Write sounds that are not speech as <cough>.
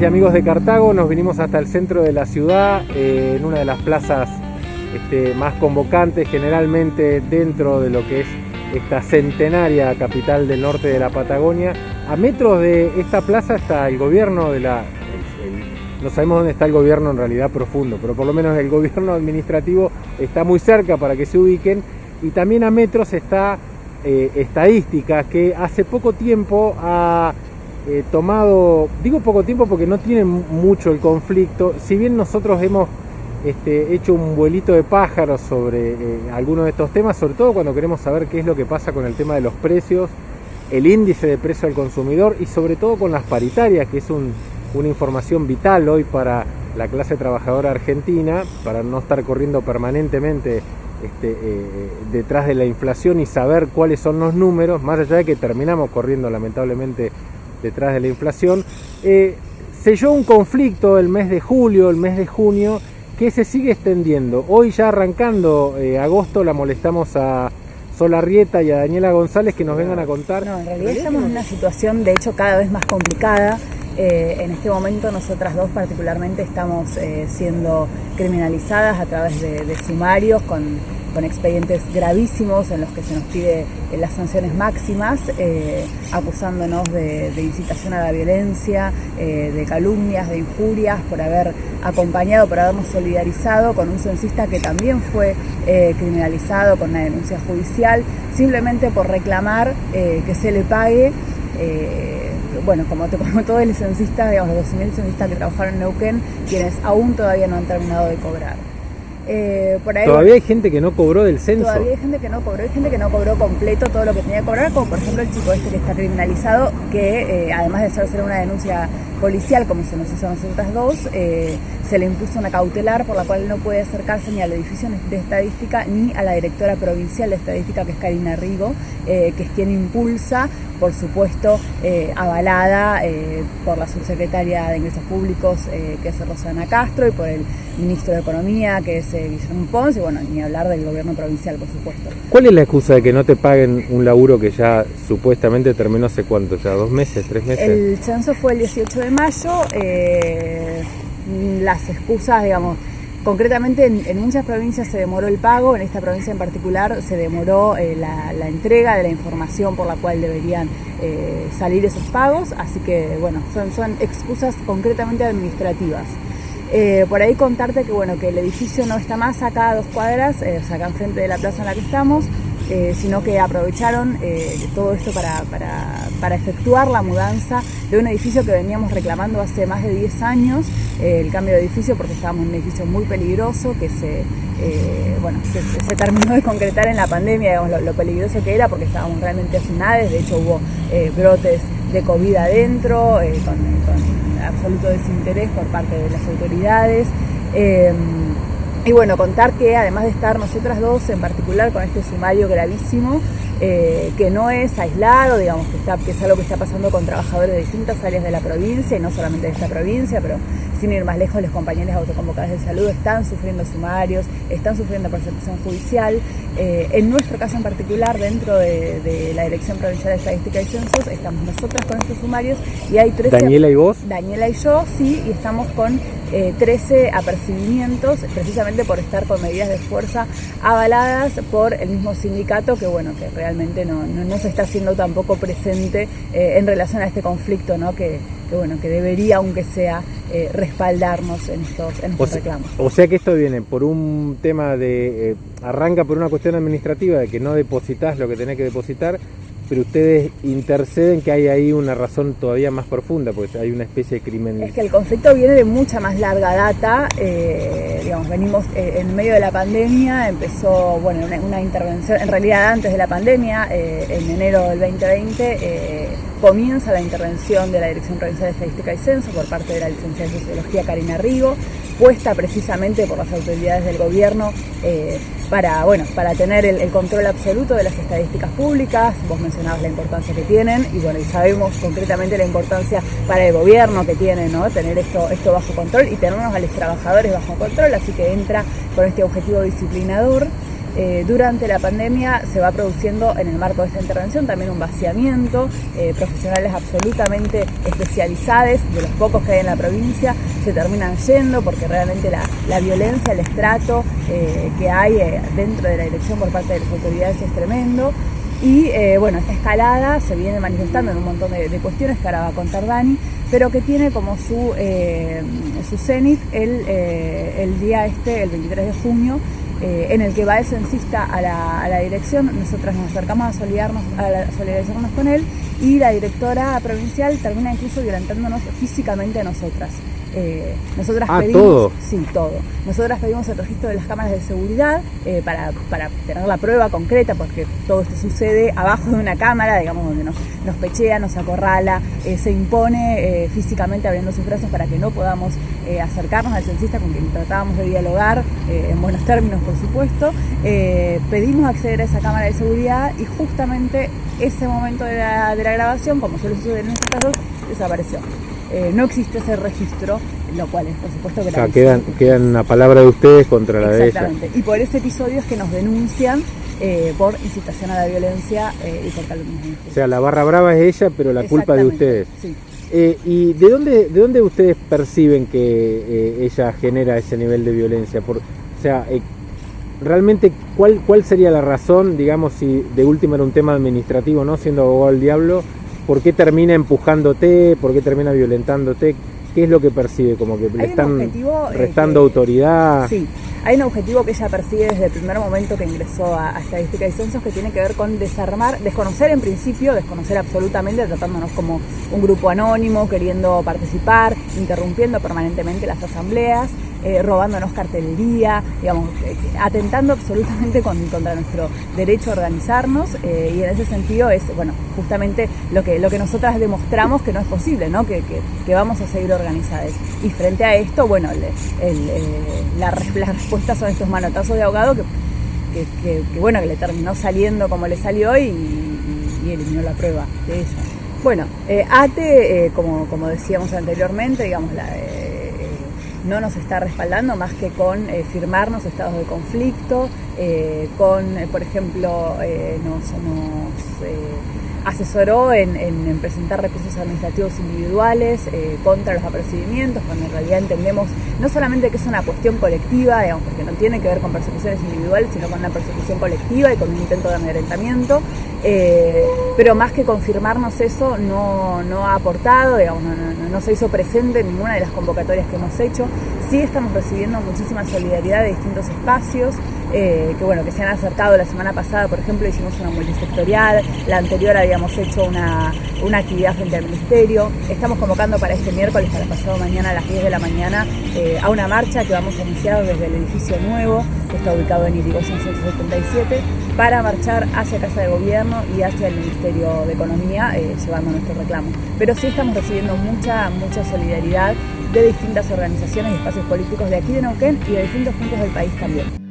Y amigos de Cartago, nos vinimos hasta el centro de la ciudad, eh, en una de las plazas este, más convocantes generalmente dentro de lo que es esta centenaria capital del norte de la Patagonia. A metros de esta plaza está el gobierno de la... no sabemos dónde está el gobierno en realidad profundo, pero por lo menos el gobierno administrativo está muy cerca para que se ubiquen. Y también a metros está eh, estadística que hace poco tiempo ha eh, tomado, digo poco tiempo porque no tiene mucho el conflicto, si bien nosotros hemos este, hecho un vuelito de pájaros sobre eh, algunos de estos temas, sobre todo cuando queremos saber qué es lo que pasa con el tema de los precios, el índice de precio al consumidor y sobre todo con las paritarias, que es una información vital hoy para la clase trabajadora argentina, para no estar corriendo permanentemente este, eh, detrás de la inflación y saber cuáles son los números, más allá de que terminamos corriendo lamentablemente detrás de la inflación, eh, selló un conflicto el mes de julio, el mes de junio, que se sigue extendiendo. Hoy ya arrancando eh, agosto la molestamos a Solarrieta y a Daniela González que nos vengan a contar. No, en realidad estamos en una situación de hecho cada vez más complicada. Eh, en este momento nosotras dos particularmente estamos siendo criminalizadas a través de sumarios con con expedientes gravísimos en los que se nos pide eh, las sanciones máximas, eh, acusándonos de, incitación a la violencia, eh, de calumnias, de injurias, por haber acompañado, por habernos solidarizado con un censista que también fue criminalizado con una denuncia judicial, simplemente por reclamar que se le pague bueno, como, <laughs> como todos los censistas, digamos, los 12.000 censistas que trabajaron en Neuquén, quienes aún todavía no han terminado de cobrar. Eh, todavía hay gente que no cobró del censo. Todavía hay gente que no cobró, hay gente que no cobró completo todo lo que tenía que cobrar, como por ejemplo el chico este que está criminalizado, que eh, además de ser una denuncia policial, como se nos hizo a nosotras dos, eh, se le impuso una cautelar por la cual no puede acercarse ni al edificio de estadística ni a la directora provincial de estadística, que es Karina Rigo, que es quien impulsa, por supuesto, avalada por la subsecretaria de Ingresos Públicos, que es Rosana Castro, y por el ministro de Economía, que es Guillermo Pons, y bueno, ni hablar del gobierno provincial, por supuesto. ¿Cuál es la excusa de que no te paguen un laburo que ya supuestamente terminó hace cuánto, ya dos meses, tres meses? El censo fue el 18 de mayo, eh, las excusas, digamos, Concretamente en, muchas provincias se demoró el pago, en esta provincia en particular se demoró eh, la, entrega de la información por la cual deberían eh, salir esos pagos, así que bueno, son, son excusas concretamente administrativas. Por ahí contarte que bueno que el edificio no está más acá a dos cuadras, o sea, acá enfrente de la plaza en la que estamos, eh, sino que aprovecharon todo esto para, para, efectuar la mudanza de un edificio que veníamos reclamando hace más de 10 años, el cambio de edificio porque estábamos en un edificio muy peligroso que se, bueno, se, terminó de concretar en la pandemia, digamos, lo, peligroso que era porque estábamos realmente hacinados, de hecho hubo brotes de COVID adentro, con absoluto desinterés por parte de las autoridades. Y bueno, contar que además de estar nosotras dos en particular con este sumario gravísimo, eh, que no es aislado, digamos que, está, que es algo que está pasando con trabajadores de distintas áreas de la provincia y no solamente de esta provincia, pero sin ir más lejos, los compañeros autoconvocados de salud están sufriendo sumarios, están sufriendo persecución judicial. Eh, en nuestro caso en particular, dentro de, la Dirección Provincial de Estadística y Censos, estamos nosotras con estos sumarios y hay 13... ¿Daniela y vos? Daniela y yo, sí, y estamos con 13 eh, apercibimientos, precisamente por estar con medidas de fuerza avaladas por el mismo sindicato que, bueno, que realmente no, no, se está haciendo tampoco presente eh, en relación a este conflicto, ¿no? Que, bueno, que debería, aunque sea, eh, respaldarnos en estos, en estos reclamos. O sea que esto viene por un tema de, arranca por una cuestión administrativa de que no depositas lo que tenés que depositar, pero ustedes interceden que hay ahí una razón todavía más profunda, pues hay una especie de crimen. Es que el conflicto viene de mucha más larga data, eh, digamos, venimos eh, en medio de la pandemia, empezó, bueno, una, intervención, en realidad antes de la pandemia, eh, en enero del 2020, comienza la intervención de la Dirección Provincial de Estadística y Censo por parte de la licenciada de Sociología Karina Rigo, puesta precisamente por las autoridades del gobierno para, bueno, para tener el, control absoluto de las estadísticas públicas. Vos mencionabas la importancia que tienen y bueno, y sabemos concretamente la importancia para el gobierno que tiene, ¿no? Tener esto, esto bajo control y tenernos a los trabajadores bajo control, así que entra con este objetivo disciplinador. Eh, durante la pandemia se va produciendo en el marco de esta intervención también un vaciamiento, eh, profesionales absolutamente especializados, de los pocos que hay en la provincia, se terminan yendo porque realmente la, violencia, el estrato eh, que hay dentro de la dirección por parte de las autoridades es tremendo. Y bueno, esta escalada se viene manifestando en un montón de, cuestiones que ahora va a contar Dani, pero que tiene como su, su cenit el, el día este, el 23 de junio, eh, en el que va el censista a la, dirección, nosotras nos acercamos a, solidarnos, a solidarizarnos con él y la directora provincial termina incluso violentándonos físicamente a nosotras. Eh, nosotras ah, pedimos, todo. Sí, todo. Nosotras pedimos el registro de las cámaras de seguridad eh, para, tener la prueba concreta, porque todo esto sucede abajo de una cámara, digamos, donde nos, nos pechea, nos acorrala, eh, se impone físicamente abriendo sus brazos para que no podamos acercarnos al censista con quien tratábamos de dialogar, en buenos términos, por supuesto. pedimos acceder a esa cámara de seguridad y justamente ese momento de la, de la grabación, como suele suceder en estos casos, desapareció. Eh, no existe ese registro, lo cual es por supuesto que... O sea, quedan, quedan la palabra de ustedes contra la de ella. Exactamente, y por ese episodio es que nos denuncian eh, por incitación a la violencia eh, y por calumnia. O sea, la barra brava es ella, pero la culpa de ustedes. Sí. ¿Y de dónde, de dónde ustedes perciben que ella genera ese nivel de violencia? Por, o sea, realmente, ¿cuál, ¿cuál sería la razón, digamos, si de última era un tema administrativo, no siendo abogado del diablo, ¿Por qué termina empujándote? ¿Por qué termina violentándote? ¿Qué es lo que percibe? Como que le están eh, restando autoridad. Sí, hay un objetivo que ella persigue desde el primer momento que ingresó a, Estadística y Censos que tiene que ver con desarmar, desconocer en principio, desconocer absolutamente, tratándonos como un grupo anónimo, queriendo participar, interrumpiendo permanentemente las asambleas eh, robándonos cartelería, digamos, eh, atentando absolutamente contra nuestro derecho a organizarnos eh, y en ese sentido es, bueno, justamente lo que, lo que nosotras demostramos que no es posible, ¿no? Que, vamos a seguir organizadas. Y frente a esto, bueno, la, respuesta son estos manotazos de ahogado que, bueno, que le terminó saliendo como le salió y, y, eliminó la prueba de ella. Bueno, ATE, como, como decíamos anteriormente, digamos, la, no nos está respaldando más que con eh, firmarnos estados de conflicto, eh, con, eh, por ejemplo, nos, asesoró en, presentar recursos administrativos individuales contra los apercibimientos, cuando en realidad entendemos no solamente que es una cuestión colectiva, digamos, porque no tiene que ver con persecuciones individuales, sino con una persecución colectiva y con un intento de amedrentamiento, pero más que confirmarnos eso, no, ha aportado, digamos, no se hizo presente en ninguna de las convocatorias que hemos hecho. Sí estamos recibiendo muchísima solidaridad de distintos espacios, eh, que bueno, que se han acercado la semana pasada, por ejemplo, hicimos una multisectorial, la anterior habíamos hecho una, actividad frente al Ministerio, estamos convocando para este miércoles, para pasado mañana a las 10 de la mañana, eh, a una marcha que vamos a iniciar desde el edificio nuevo, que está ubicado en Irigoyen 177, para marchar hacia Casa de Gobierno y hacia el Ministerio de Economía, eh, llevando nuestro reclamo. Pero sí estamos recibiendo mucha, mucha solidaridad de distintas organizaciones y espacios políticos de aquí de Neuquén y de distintos puntos del país también.